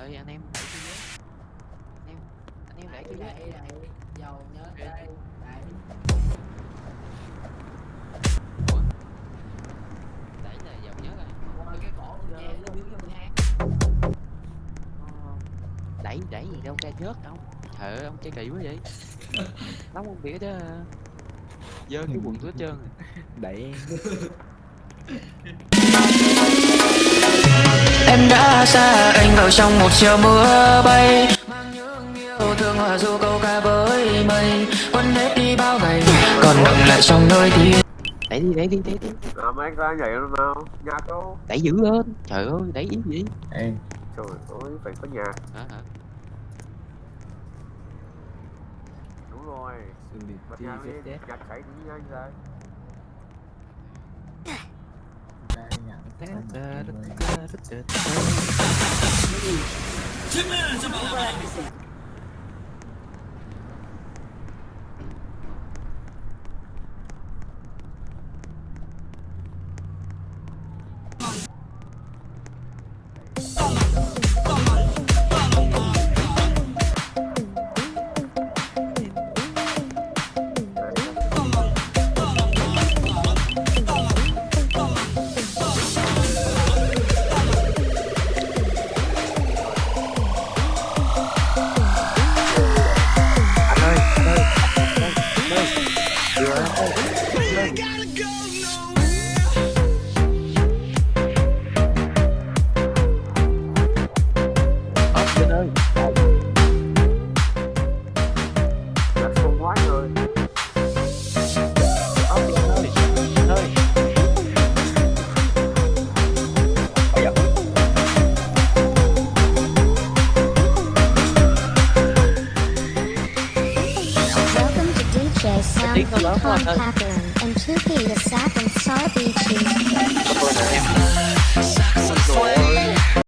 ơi anh em để tôi anh em anh em để tôi với dầu nhớ đây. đây. Đấy là dầu nhớ đây. Ôi cái cổ giờ nó biến vô hang ờ. đẩy đẩy gì đâu ra nhớt đâu thợ ông chơi kỳ quá vậy. Lắm không biết đó dơ cái quần túi hết trơn đẩy Em đã xa anh vào trong một chiều mưa bay. Mang những yêu thương hòa du câu ca với mây. Quên hết đi bao ngày Còn đọng lại trong nơi tim. Đẩy đi, đẩy đi, đẩy đi. À, mấy anh ra nhảy luôn nào? Nhạc đâu Đẩy dữ lên. Trời ơi, đẩy ý gì? Ê, trời ơi phải có nhạc Hả hả? Đúng rồi. Xử lý bật đi nhạc viết lên chết. Nhạc cháy đi nhanh Come on, don't know. Sampson, Tom Cochran, and Tupi Sapp and Sarbicci.